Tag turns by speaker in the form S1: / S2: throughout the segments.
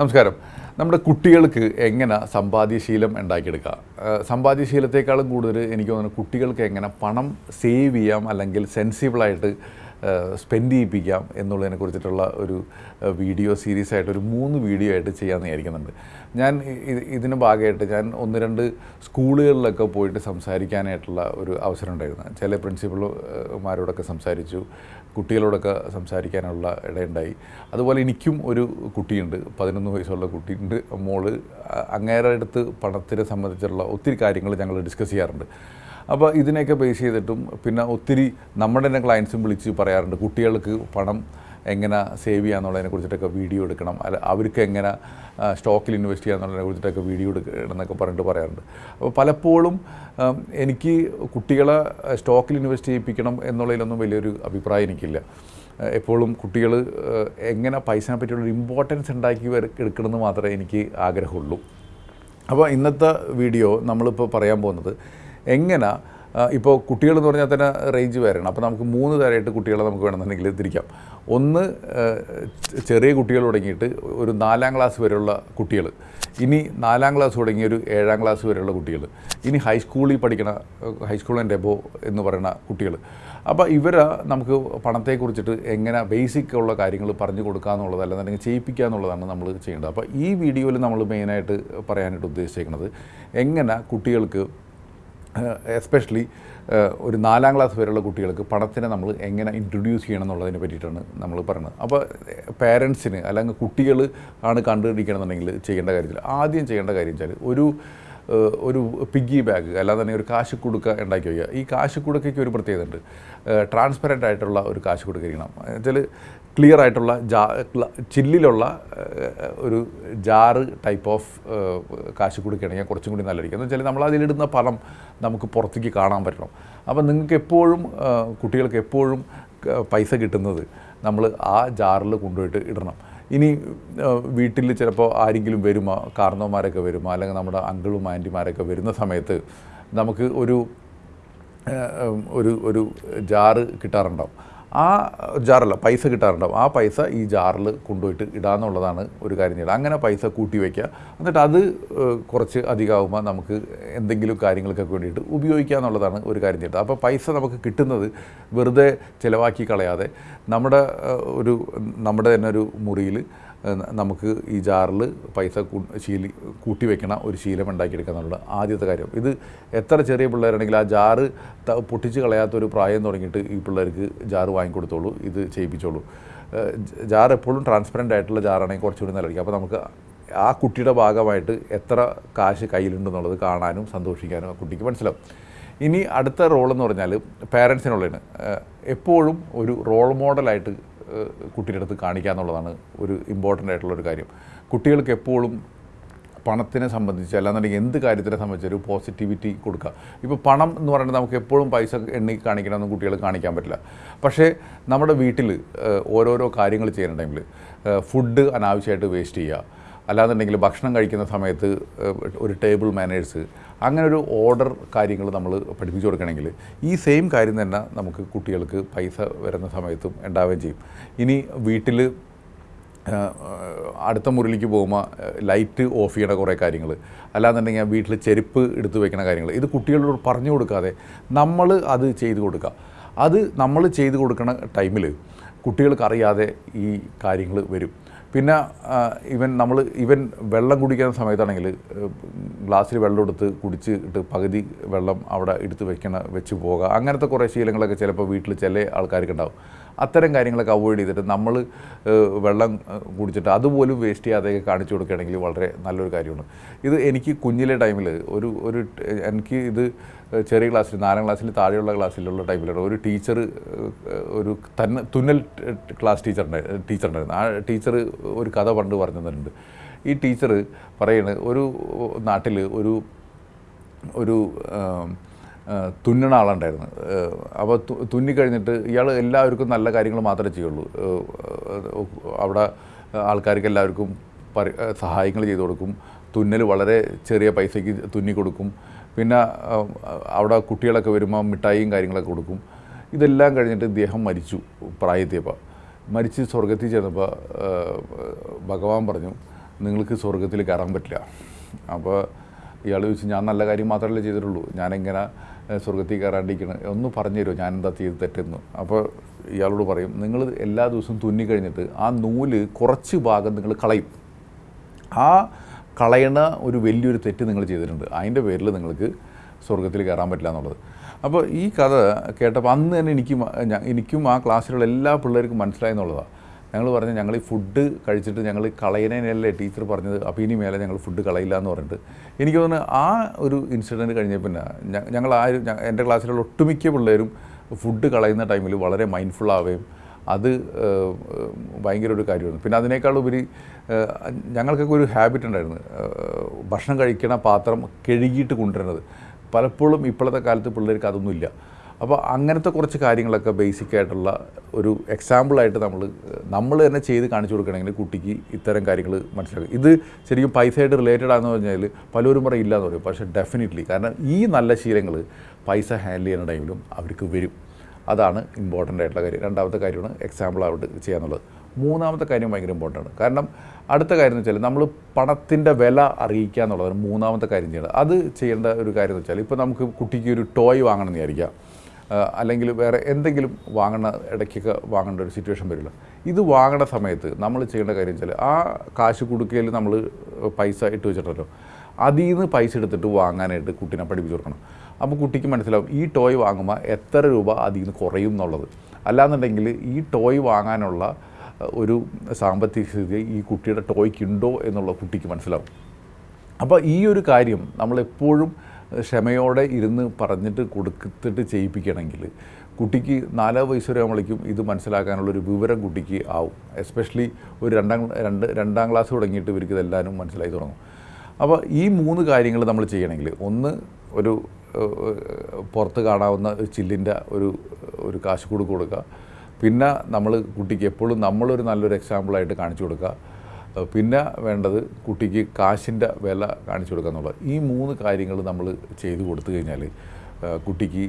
S1: നമസ്കാരം. നമ്മുടെ കുട്ടികൾക്ക് എങ്ങനെ സമ്പാദ്യശീലം ഉണ്ടാക്കിയെടുക്കുക സമ്പാദ്യശീലത്തെക്കാളും കൂടുതൽ എനിക്ക് തോന്നുന്നു കുട്ടികൾക്ക് എങ്ങനെ പണം സേവ് ചെയ്യാം അല്ലെങ്കിൽ സെൻസിബിളായിട്ട് സ്പെൻഡ് ചെയ്യിപ്പിക്കാം എന്നുള്ളതിനെ കുറിച്ചിട്ടുള്ള ഒരു വീഡിയോ സീരീസ് ആയിട്ട് ഒരു മൂന്ന് വീഡിയോ ആയിട്ട് ചെയ്യാമെന്ന് വിചാരിക്കുന്നുണ്ട്. ഞാൻ ഇതിന് ഭാഗമായിട്ട് ഞാൻ ഒന്ന് രണ്ട് സ്കൂളുകളിലൊക്കെ പോയിട്ട് സംസാരിക്കാനായിട്ടുള്ള ഒരു അവസരം ഉണ്ടായിരുന്നു. ചില പ്രിൻസിപ്പൾമാരോടൊക്കെ സംസാരിച്ചു കുട്ടികളോടൊക്കെ സംസാരിക്കാനുള്ള ഇടയുണ്ടായി. അതുപോലെ എനിക്കും ഒരു കുട്ടിയുണ്ട് പതിനൊന്ന് വയസ്സുള്ള കുട്ടിയുണ്ട് മോൾ അങ്ങേരടുത്ത് അങ്ങേരുടെ അടുത്ത് പണത്തിനെ സംബന്ധിച്ചുള്ള ഒത്തിരി കാര്യങ്ങൾ ഞങ്ങൾ ഡിസ്കസ് ചെയ്യാറുണ്ട്. അപ്പോൾ ഇതിനെയൊക്കെ ബേസ് ചെയ്തിട്ടും പിന്നെ ഒത്തിരി നമ്മുടെ തന്നെ ക്ലയൻസും വിളിച്ച് പറയാറുണ്ട് കുട്ടികൾക്ക് പണം എങ്ങനെ സേവ് ചെയ്യാന്നുള്ളതിനെ കുറിച്ചിട്ടൊക്കെ വീഡിയോ എടുക്കണം. അല്ല അവർക്ക് എങ്ങനെ സ്റ്റോക്കിൽ ഇൻവെസ്റ്റ് ചെയ്യാന്നുള്ളതിനെ കുറിച്ചിട്ടൊക്കെ വീഡിയോ എടുക്കണം എന്നൊക്കെ പറഞ്ഞിട്ട് പറയാറുണ്ട്. അപ്പോൾ പലപ്പോഴും എനിക്ക് കുട്ടികളെ സ്റ്റോക്കിൽ ഇൻവെസ്റ്റ് ചെയ്യിപ്പിക്കണം എന്നുള്ളതിലൊന്നും വലിയൊരു അഭിപ്രായം എനിക്കില്ല. എപ്പോഴും കുട്ടികൾ എങ്ങനെ പൈസനെ പറ്റിയുള്ളൊരു ഇമ്പോർട്ടൻസ് ഉണ്ടാക്കി എടുക്കണമെന്ന് മാത്രമേ എനിക്ക് ആഗ്രഹമുള്ളൂ. അപ്പോൾ ഇന്നത്തെ വീഡിയോ നമ്മളിപ്പോൾ പറയാൻ പോകുന്നത് എങ്ങനെ? ഇപ്പോൾ കുട്ടികൾ എന്ന് പറഞ്ഞാൽ തന്നെ റേഞ്ച് വേറെയാണ്. അപ്പോൾ നമുക്ക് മൂന്ന് തരമായിട്ട് കുട്ടികളെ നമുക്ക് വേണമെന്നുണ്ടെങ്കിൽ തിരിക്കാം. ഒന്ന് ചെറിയ കുട്ടികൾ തുടങ്ങിയിട്ട് ഒരു നാലാം ക്ലാസ് വരെയുള്ള കുട്ടികൾ. ഇനി നാലാം ക്ലാസ് തുടങ്ങി ഒരു ഏഴാം ക്ലാസ് വരെയുള്ള കുട്ടികൾ. ഇനി ഹൈസ്കൂളിൽ പഠിക്കണ ഹൈസ്കൂൾ ആൻഡ് എബോ എന്ന് പറയുന്ന കുട്ടികൾ. അപ്പോൾ ഇവരെ നമുക്ക് പണത്തെക്കുറിച്ചിട്ട് എങ്ങനെ ബേസിക് ഉള്ള കാര്യങ്ങൾ പറഞ്ഞു കൊടുക്കുക എന്നുള്ളത് അല്ലെന്നുണ്ടെങ്കിൽ ചെയ്യിപ്പിക്കുക എന്നുള്ളതാണ് നമ്മൾ ചെയ്യേണ്ടത്. അപ്പോൾ ഈ വീഡിയോയിൽ നമ്മൾ മെയിനായിട്ട് പറയാനായിട്ട് ഉദ്ദേശിച്ചേക്കുന്നത് എങ്ങനെ കുട്ടികൾക്ക് എസ്പെഷ്യലി ഒരു നാലാം ക്ലാസ് വരെയുള്ള കുട്ടികൾക്ക് പണത്തിനെ നമ്മൾ എങ്ങനെ ഇൻട്രൊഡ്യൂസ് ചെയ്യണം എന്നുള്ളതിനെ പറ്റിയിട്ടാണ് നമ്മൾ പറയുന്നത്. അപ്പോൾ പേരൻസിന് അല്ലെങ്കിൽ കുട്ടികൾ ആണ് കണ്ടുപിടിക്കണമെന്നുണ്ടെങ്കിൽ ചെയ്യേണ്ട കാര്യത്തിൽ ആദ്യം ചെയ്യേണ്ട കാര്യം വെച്ചാൽ ഒരു ഒരു പിഗ്ഗി ബാഗ് അല്ലാതെ തന്നെ ഒരു കാശ് കുടുക്ക ഉണ്ടാക്കി വയ്ക്കുക. ഈ കാശ് കുടുക്കയ്ക്ക് ഒരു പ്രത്യേകത ഉണ്ട്. ട്രാൻസ്പെറന്റ് ആയിട്ടുള്ള ഒരു കാശ് കുടുക്ക ഇരിക്കണം. വെച്ചാൽ ക്ലിയർ ആയിട്ടുള്ള ജാ ചില്ലിലുള്ള ഒരു ജാറ് ടൈപ്പ് ഓഫ് കാശ് കൊടുക്കുകയാണെങ്കിൽ കുറച്ചും കൂടി നല്ലതായിരിക്കും. എന്ന് വെച്ചാൽ നമ്മൾ അതിലിടുന്ന പണം നമുക്ക് പുറത്തേക്ക് കാണാൻ പറ്റണം. അപ്പം നിങ്ങൾക്ക് എപ്പോഴും കുട്ടികൾക്ക് എപ്പോഴും പൈസ കിട്ടുന്നത് നമ്മൾ ആ ജാറിൽ കൊണ്ടുപോയിട്ട് ഇടണം. ഇനി വീട്ടിൽ ചിലപ്പോൾ ആരെങ്കിലും വരുമോ? കാർന്നവന്മാരൊക്കെ വരുമോ? അല്ലെങ്കിൽ നമ്മുടെ അങ്കിളും ആന്റിമാരൊക്കെ വരുന്ന സമയത്ത് നമുക്ക് ഒരു ഒരു ഒരു ജാറ് കിട്ടാറുണ്ടാവും ആ ജാറല്ല പൈസ കിട്ടാറുണ്ടാവും. ആ പൈസ ഈ ജാറിൽ കൊണ്ടുപോയിട്ട് ഇടാന്നുള്ളതാണ് ഒരു കാര്യം ചെയ്യുക അങ്ങനെ പൈസ കൂട്ടി വയ്ക്കുക എന്നിട്ട് അത് കുറച്ച് അധികമാകുമ്പോൾ നമുക്ക് എന്തെങ്കിലും കാര്യങ്ങൾക്കൊക്കെ വേണ്ടിയിട്ട് ഉപയോഗിക്കുക എന്നുള്ളതാണ് ഒരു കാര്യം ചെയ്യുന്നത് അപ്പോൾ പൈസ നമുക്ക് കിട്ടുന്നത് വെറുതെ ചിലവാക്കി കളയാതെ നമ്മുടെ ഒരു നമ്മുടെ തന്നെ ഒരു മുറിയിൽ നമുക്ക് ഈ ജാറിൽ പൈസ ശീലി കൂട്ടി വെക്കണ ഒരു ശീലം ഉണ്ടാക്കിയെടുക്കുക എന്നുള്ളത് ആദ്യത്തെ കാര്യം. ഇത് എത്ര ചെറിയ പിള്ളേരാണെങ്കിൽ ആ ജാറ് പൊട്ടിച്ച് പൊട്ടിച്ച് കളയാത്തൊരു പ്രായം തുടങ്ങിയിട്ട് ഈ പിള്ളേർക്ക് ജാറ് വാങ്ങിക്കൊടുത്തോളൂ ഇത് ചെയ്യിപ്പിച്ചോളൂ. ജാർ എപ്പോഴും ട്രാൻസ്പെറന്റ് ആയിട്ടുള്ള ജാറാണെങ്കിൽ കുറച്ചുകൂടി നല്ലതായിരിക്കും. അപ്പോൾ നമുക്ക് ആ കുട്ടിയുടെ ഭാഗമായിട്ട് എത്ര കാശ് കയ്യിലുണ്ടെന്നുള്ളത് കാണാനും സന്തോഷിക്കാനും ആ കുട്ടിക്ക് മനസ്സിലാവും. ഇനി അടുത്ത റോൾ എന്ന് പറഞ്ഞാൽ പേരൻസിനുള്ളതാണ് എപ്പോഴും ഒരു റോൾ മോഡലായിട്ട് കുട്ടിയുടെ അടുത്ത് കാണിക്കുക എന്നുള്ളതാണ് ഒരു ഇമ്പോർട്ടന്റ് ആയിട്ടുള്ള ഒരു കാര്യം. കുട്ടികൾക്ക് എപ്പോഴും പണത്തിനെ സംബന്ധിച്ച് അല്ലാന്നുണ്ടെങ്കിൽ എന്ത് കാര്യത്തിനെ സംബന്ധിച്ച് ഒരു പോസിറ്റിവിറ്റി കൊടുക്കുക. ഇപ്പോൾ പണം എന്ന് പറയുന്നത് നമുക്ക് എപ്പോഴും പൈസ എണ്ണി കാണിക്കണമെന്ന് കുട്ടികൾ കാണിക്കാൻ പറ്റില്ല. പക്ഷേ നമ്മുടെ വീട്ടിൽ ഓരോരോ കാര്യങ്ങൾ ചെയ്യുന്ന ടൈമിൽ ഫുഡ് അനാവശ്യമായിട്ട് വേസ്റ്റ് ചെയ്യുക. അല്ലാന്നുണ്ടെങ്കിൽ ഭക്ഷണം കഴിക്കുന്ന സമയത്ത് ഒരു ടേബിൾ മാനേഴ്സ് അങ്ങനെ ഒരു ഓർഡർ കാര്യങ്ങൾ നമ്മൾ പഠിപ്പിച്ചു കൊടുക്കണമെങ്കിൽ ഈ സെയിം കാര്യം തന്നെ നമുക്ക് കുട്ടികൾക്ക് പൈസ വരുന്ന സമയത്തും ഉണ്ടാവുകയും ചെയ്യും. ഇനി വീട്ടിൽ അടുത്ത മുറിയിലേക്ക് പോകുമ്പോൾ ലൈറ്റ് ഓഫ് ചെയ്യണ കുറേ കാര്യങ്ങൾ. അല്ലാന്നുണ്ടെങ്കിൽ വീട്ടിൽ ചെരുപ്പ് എടുത്ത് വെക്കണ കാര്യങ്ങൾ. ഇത് കുട്ടികളോട് പറഞ്ഞു കൊടുക്കാതെ നമ്മൾ അത് ചെയ്തു കൊടുക്കുക. അത് നമ്മൾ ചെയ്തു കൊടുക്കണ ടൈമിൽ കുട്ടികൾക്കറിയാതെ ഈ കാര്യങ്ങൾ വരും. പിന്നെ ഇവൻ നമ്മൾ ഇവൻ വെള്ളം കുടിക്കുന്ന സമയത്താണെങ്കിൽ ഗ്ലാസ്സിൽ വെള്ളം എടുത്ത് കുടിച്ചിട്ട് പകുതി വെള്ളം അവിടെ എടുത്ത് വെക്കണ വെച്ച് പോകുക അങ്ങനത്തെ കുറേ ശീലങ്ങളൊക്കെ ചിലപ്പോൾ വീട്ടിൽ ചില ആൾക്കാർക്ക് ഉണ്ടാവും. അത്തരം കാര്യങ്ങളൊക്കെ അവോയ്ഡ് ചെയ്തിട്ട് നമ്മൾ വെള്ളം കുടിച്ചിട്ട് അതുപോലും വേസ്റ്റ് ചെയ്യാതെ കാണിച്ചു കൊടുക്കുകയാണെങ്കിൽ വളരെ നല്ലൊരു കാര്യമാണ്. ഇത് എനിക്ക് കുഞ്ഞിലെ ടൈമിൽ ഒരു ഒരു എനിക്ക് ഇത് ചെറിയ ക്ലാസ്സിൽ നാലാം ക്ലാസ്സിൽ താഴെയുള്ള ക്ലാസ്സിലുള്ള ടൈമിലാണ് ഒരു ടീച്ചർ ഒരു തന്നെ തുന്നൽ ക്ലാസ് ടീച്ചർ ഉണ്ടായിരുന്നു. ആ ടീച്ചർ ഒരു കഥ പണ്ട് പറഞ്ഞു തന്നിട്ടുണ്ട് ഈ ടീച്ചർ പറയുന്നത് ഒരു നാട്ടിൽ ഒരു ഒരു തുന്നണ ആളുണ്ടായിരുന്നു. അപ്പോൾ തുന്നി കഴിഞ്ഞിട്ട് ഇയാൾ എല്ലാവർക്കും നല്ല കാര്യങ്ങൾ മാത്രമേ ചെയ്യുള്ളൂ. അവിടെ ആൾക്കാർക്ക് എല്ലാവർക്കും പരി സഹായങ്ങൾ ചെയ്തു കൊടുക്കും. തുന്നൽ വളരെ ചെറിയ പൈസയ്ക്ക് തുന്നി കൊടുക്കും. പിന്നെ അവിടെ കുട്ടികളൊക്കെ വരുമ്പോൾ മിഠായിയും കാര്യങ്ങളൊക്കെ കൊടുക്കും. ഇതെല്ലാം കഴിഞ്ഞിട്ട് ഇദ്ദേഹം മരിച്ചു പ്രായത്തിയപ്പോൾ. മരിച്ച് സ്വർഗത്തിൽ ചെന്നപ്പോൾ ഭഗവാൻ പറഞ്ഞു നിങ്ങൾക്ക് സ്വർഗത്തിൽ കയറാൻ പറ്റില്ല. അപ്പോൾ ഇയാൾ ചോദിച്ചു ഞാൻ നല്ല കാര്യം മാത്രമല്ലേ ചെയ്തിട്ടുള്ളൂ. ഞാനെങ്ങനെ സ്വർഗത്തിൽ കയറാണ്ടിരിക്കണം. ഒന്ന് പറഞ്ഞു തരുമോ? ഞാനെന്താ ചെയ്ത് തെറ്റെന്ന്? അപ്പോൾ ഇയാളോട് പറയും നിങ്ങൾ എല്ലാ ദിവസവും തുന്നി കഴിഞ്ഞിട്ട് ആ നൂൽ കുറച്ച് ഭാഗം നിങ്ങൾ കളയും. ആ കളയണ ഒരു വലിയൊരു തെറ്റ് നിങ്ങൾ ചെയ്തിട്ടുണ്ട്. അതിന്റെ പേരിൽ നിങ്ങൾക്ക് സ്വർഗത്തിൽ കയറാൻ പറ്റില്ല എന്നുള്ളത്. അപ്പോൾ ഈ കഥ കേട്ടപ്പോൾ അന്ന് തന്നെ എനിക്കും എനിക്കും ആ ക്ലാസ്സിലുള്ള എല്ലാ പിള്ളേർക്കും മനസ്സിലായി എന്നുള്ളതാണ് ഞങ്ങൾ പറഞ്ഞു ഞങ്ങൾ ഈ ഫുഡ് കഴിച്ചിട്ട് ഞങ്ങൾ കളയുന്നതിനല്ലേ ടീച്ചർ പറഞ്ഞത്. അപ്പോൾ ഇനി മേലെ ഞങ്ങൾ ഫുഡ് കളയില്ല എന്ന് പറഞ്ഞിട്ട്. എനിക്ക് തോന്നുന്നു ആ ഒരു ഇൻസിഡന്റ് കഴിഞ്ഞ പിന്നെ ഞങ്ങൾ ആ ഒരു എന്റെ ക്ലാസ്സിലുള്ള ഒട്ടുമിക്ക പിള്ളേരും ഫുഡ് കളയുന്ന ടൈമിൽ വളരെ മൈൻഡ്ഫുൾ അത് ഭയങ്കര ഒരു കാര്യമാണ് പിന്നെ അതിനേക്കാൾ ഉപരി ഞങ്ങൾക്കൊക്കെ ഒരു ഹാബിറ്റ് ഉണ്ടായിരുന്നു. ഭക്ഷണം കഴിക്കണ പാത്രം കഴുകിയിട്ട് കൊണ്ടുവരുന്നത്. പലപ്പോഴും ഇപ്പോഴത്തെ കാലത്ത് പിള്ളേർക്ക് അതൊന്നുമില്ല. അപ്പോൾ അങ്ങനത്തെ കുറച്ച് കാര്യങ്ങളൊക്കെ ബേസിക് ആയിട്ടുള്ള ഒരു എക്സാമ്പിളായിട്ട് നമ്മൾ നമ്മൾ തന്നെ ചെയ്ത് കാണിച്ചു കൊടുക്കണമെങ്കിൽ കുട്ടിക്ക് ഇത്തരം കാര്യങ്ങൾ മനസ്സിലാക്കും ഇത് ശരിക്കും പൈസയായിട്ട് റിലേറ്റഡ് ആണെന്ന് പറഞ്ഞാൽ പലരും പറയും ഇല്ലയെന്ന് പറയും. പക്ഷേ ഡെഫിനറ്റ്ലി കാരണം ഈ നല്ല ശീലങ്ങൾ പൈസ ഹാൻഡിൽ ചെയ്യുന്ന ടൈമിലും അവർക്ക് വരും. അതാണ് ഇമ്പോർട്ടന്റ് ആയിട്ടുള്ള കാര്യം. രണ്ടാമത്തെ കാര്യമാണ് എക്സാമ്പിൾ ആയിട്ട് ചെയ്യാന്നുള്ളത്. മൂന്നാമത്തെ കാര്യം ഭയങ്കര ഇമ്പോർട്ടന്റ് ആണ്. കാരണം അടുത്ത കാര്യം എന്ന് വെച്ചാൽ നമ്മൾ പണത്തിന്റെ വില അറിയിക്കുക എന്നുള്ളതാണ് മൂന്നാമത്തെ കാര്യം ചെയ്യേണ്ടത്. അത് ചെയ്യേണ്ട ഒരു കാര്യം എന്ന് വെച്ചാൽ ഇപ്പോൾ നമുക്ക് കുട്ടിക്ക് ഒരു ടോയ് വാങ്ങണം എന്ന് വിചാരിക്കാം ആ, അല്ലെങ്കിൽ വേറെ എന്തെങ്കിലും വാങ്ങണ ഇടയ്ക്കൊക്കെ വാങ്ങേണ്ട ഒരു സിറ്റുവേഷൻ വരില്ല. ഇത് വാങ്ങണ സമയത്ത് നമ്മൾ ചെയ്യേണ്ട കാര്യം വെച്ചാൽ ആ കാശ് കൊടുക്കയിൽ നമ്മൾ പൈസ ഇട്ട് വെച്ചിട്ടല്ലോ. അതിൽ നിന്ന് പൈസ എടുത്തിട്ട് വാങ്ങാനായിട്ട് കുട്ടീനെ പഠിപ്പിച്ചു കൊടുക്കണം. അപ്പോൾ കുട്ടിക്ക് മനസ്സിലാവും ഈ ടോയ് വാങ്ങുമ്പോൾ എത്ര രൂപ അതിൽ നിന്ന് കുറയും എന്നുള്ളത്. അല്ലാന്നുണ്ടെങ്കിൽ ഈ ടോയ് വാങ്ങാനുള്ള ഒരു സാമ്പത്തിക സ്ഥിതി ഈ കുട്ടിയുടെ ടോയ്ക്കുണ്ടോ എന്നുള്ള കുട്ടിക്ക് മനസ്സിലാവും. അപ്പോൾ ഈ ഒരു കാര്യം നമ്മളെപ്പോഴും ക്ഷമയോടെ ഇരുന്ന് പറഞ്ഞിട്ട് കൊടുത്തിട്ട് ചെയ്യിപ്പിക്കണമെങ്കിൽ കുട്ടിക്ക് നാലോ വയസ്സ് വരെ ആകുമ്പോഴേക്കും ഇത് മനസ്സിലാക്കാനുള്ളൊരു വിവരം കുട്ടിക്ക് ആവും. എസ്പെഷ്യലി ഒരു രണ്ടാം രണ്ട് രണ്ടാം ക്ലാസ് തുടങ്ങിയിട്ട് ഇവർക്ക് ഇതെല്ലാവരും മനസ്സിലായി തുടങ്ങും. അപ്പോൾ ഈ മൂന്ന് കാര്യങ്ങൾ നമ്മൾ ചെയ്യണമെങ്കിൽ ഒന്ന് ഒരു പുറത്ത് കാണാവുന്ന ചില്ലിന്റെ ഒരു ഒരു കാശ് കൊടുക്കുക. പിന്നെ നമ്മൾ കുട്ടിക്ക് എപ്പോഴും നമ്മളൊരു നല്ലൊരു എക്സാമ്പിളായിട്ട് കാണിച്ചു കൊടുക്കുക. പിന്നെ വേണ്ടത് കുട്ടിക്ക് കാശിന്റെ വില കാണിച്ചു കൊടുക്കുക എന്നുള്ളത്. ഈ മൂന്ന് കാര്യങ്ങൾ നമ്മൾ ചെയ്തു കൊടുത്തു കഴിഞ്ഞാൽ കുട്ടിക്ക്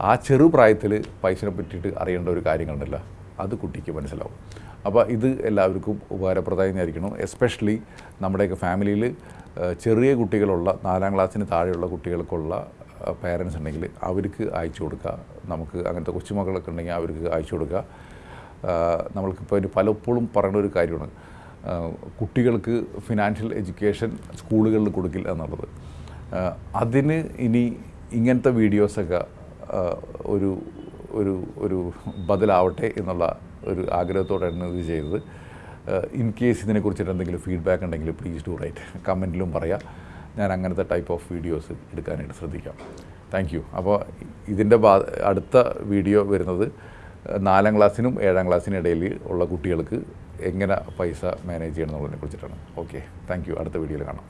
S1: ആ ചെറുപ്രായത്തിൽ പൈസനെ പറ്റിയിട്ട് അറിയേണ്ട ഒരു കാര്യങ്ങളുണ്ടല്ലോ അത് കുട്ടിക്ക് മനസ്സിലാവും. അപ്പോൾ ഇത് എല്ലാവർക്കും ഉപകാരപ്രദമായിരിക്കണം. എസ്പെഷ്യലി നമ്മുടെയൊക്കെ ഫാമിലിയിൽ ചെറിയ കുട്ടികളുള്ള നാലാം ക്ലാസ്സിന് താഴെയുള്ള കുട്ടികൾക്കുള്ള പേരൻസ് ഉണ്ടെങ്കിൽ അവർക്ക് അയച്ചു കൊടുക്കുക. നമുക്ക് അങ്ങനത്തെ കൊച്ചുമക്കളൊക്കെ ഉണ്ടെങ്കിൽ അവർക്ക് അയച്ചു കൊടുക്കുക. നമ്മൾക്കിപ്പോൾ പലപ്പോഴും പറയുന്ന ഒരു കാര്യമാണ്. കുട്ടികൾക്ക് ഫിനാൻഷ്യൽ എഡ്യൂക്കേഷൻ സ്കൂളുകളിൽ കൊടുക്കില്ല എന്നുള്ളത്. അതിന് ഇനി ഇങ്ങനത്തെ വീഡിയോസൊക്കെ ഒരു ഒരു ഒരു ബദലാവട്ടെ എന്നുള്ള ഒരു ആഗ്രഹത്തോടെയാണ് ഇത് ചെയ്തത്. ഇൻ കേസ് ഇതിനെക്കുറിച്ചിട്ട് എന്തെങ്കിലും ഫീഡ്ബാക്ക് ഉണ്ടെങ്കിൽ പ്ലീസ് ഡു റൈറ്റ് കമന്റിലും പറയാം. ഞാൻ അങ്ങനത്തെ ടൈപ്പ് ഓഫ് വീഡിയോസ് എടുക്കാനായിട്ട് ശ്രദ്ധിക്കാം. താങ്ക് യു അപ്പോൾ ഇതിന്റെ അടുത്ത വീഡിയോ വരുന്നത് നാലാം ക്ലാസ്സിനും ഏഴാം ക്ലാസ്സിനും ഇടയിൽ ഉള്ള കുട്ടികൾക്ക് എങ്ങനെ പൈസ മാനേജ് ചെയ്യണം എന്നുള്ളതിനെ കുറിച്ചിട്ടാണ്. ഓക്കെ താങ്ക് അടുത്ത വീഡിയോയിൽ കാണാം.